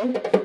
Okay.